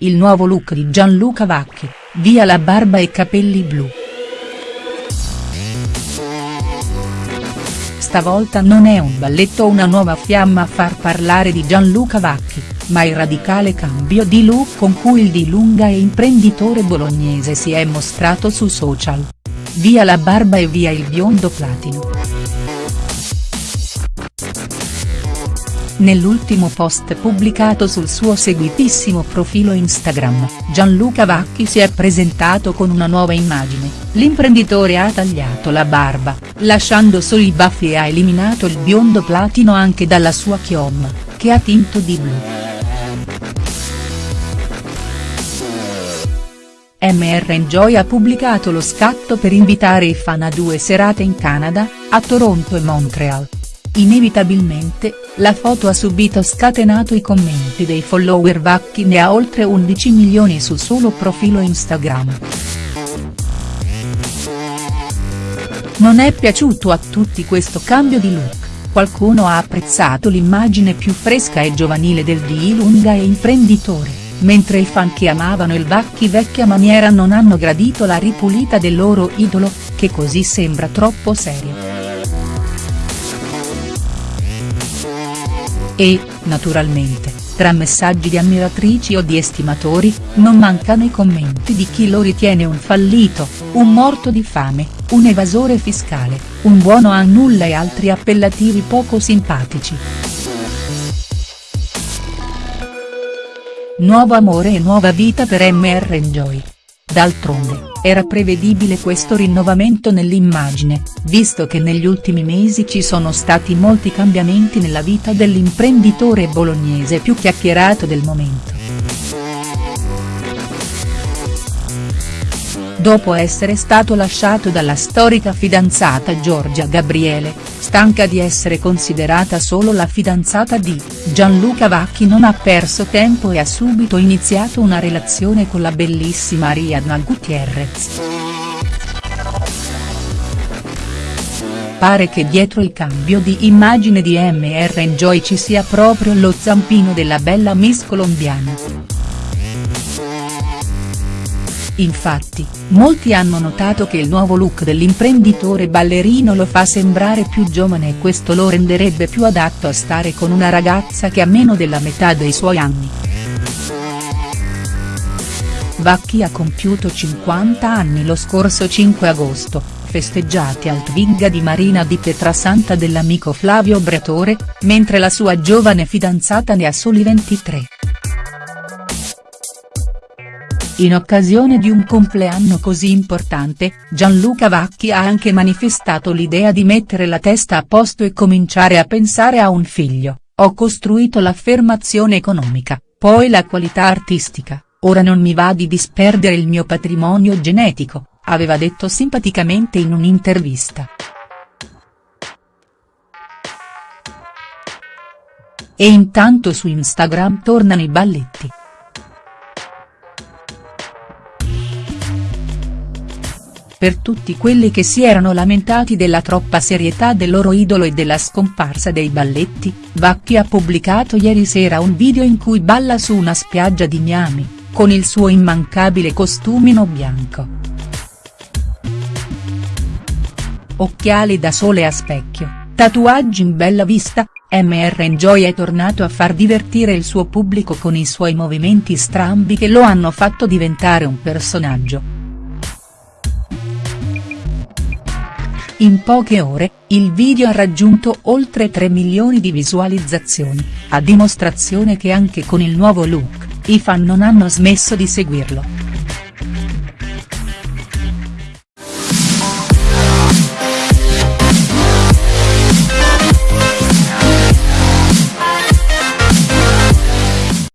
il nuovo look di Gianluca Vacchi, via la barba e capelli blu. Stavolta non è un balletto o una nuova fiamma a far parlare di Gianluca Vacchi, ma il radicale cambio di look con cui il di lunga e imprenditore bolognese si è mostrato su social. Via la barba e via il biondo platino. Nell'ultimo post pubblicato sul suo seguitissimo profilo Instagram, Gianluca Vacchi si è presentato con una nuova immagine, l'imprenditore ha tagliato la barba, lasciando solo i baffi e ha eliminato il biondo platino anche dalla sua chioma, che ha tinto di blu. MR Enjoy ha pubblicato lo scatto per invitare i fan a due serate in Canada, a Toronto e Montreal. Inevitabilmente, la foto ha subito scatenato i commenti dei follower Vacchi ne ha oltre 11 milioni sul solo profilo Instagram. Non è piaciuto a tutti questo cambio di look, qualcuno ha apprezzato l'immagine più fresca e giovanile del di lunga e imprenditore, mentre i fan che amavano il Vacchi vecchia maniera non hanno gradito la ripulita del loro idolo, che così sembra troppo serio. E, naturalmente, tra messaggi di ammiratrici o di estimatori, non mancano i commenti di chi lo ritiene un fallito, un morto di fame, un evasore fiscale, un buono a nulla e altri appellativi poco simpatici. Nuovo amore e nuova vita per MR Enjoy. D'altronde, era prevedibile questo rinnovamento nell'immagine, visto che negli ultimi mesi ci sono stati molti cambiamenti nella vita dell'imprenditore bolognese più chiacchierato del momento. Dopo essere stato lasciato dalla storica fidanzata Giorgia Gabriele, stanca di essere considerata solo la fidanzata di, Gianluca Vacchi non ha perso tempo e ha subito iniziato una relazione con la bellissima Ariadna Gutierrez. Pare che dietro il cambio di immagine di MR Enjoy ci sia proprio lo zampino della bella Miss colombiana. Infatti, molti hanno notato che il nuovo look dell'imprenditore ballerino lo fa sembrare più giovane e questo lo renderebbe più adatto a stare con una ragazza che ha meno della metà dei suoi anni. Vacchi ha compiuto 50 anni lo scorso 5 agosto, festeggiati al Twigga di Marina di Pietrasanta dell'amico Flavio Bretore, mentre la sua giovane fidanzata ne ha soli 23. In occasione di un compleanno così importante, Gianluca Vacchi ha anche manifestato l'idea di mettere la testa a posto e cominciare a pensare a un figlio, ho costruito l'affermazione economica, poi la qualità artistica, ora non mi va di disperdere il mio patrimonio genetico, aveva detto simpaticamente in un'intervista. E intanto su Instagram tornano i balletti. Per tutti quelli che si erano lamentati della troppa serietà del loro idolo e della scomparsa dei balletti, Vacchi ha pubblicato ieri sera un video in cui balla su una spiaggia di Miami, con il suo immancabile costumino bianco. Occhiali da sole a specchio, tatuaggi in bella vista, MR Enjoy è tornato a far divertire il suo pubblico con i suoi movimenti strambi che lo hanno fatto diventare un personaggio. In poche ore, il video ha raggiunto oltre 3 milioni di visualizzazioni, a dimostrazione che anche con il nuovo look, i fan non hanno smesso di seguirlo.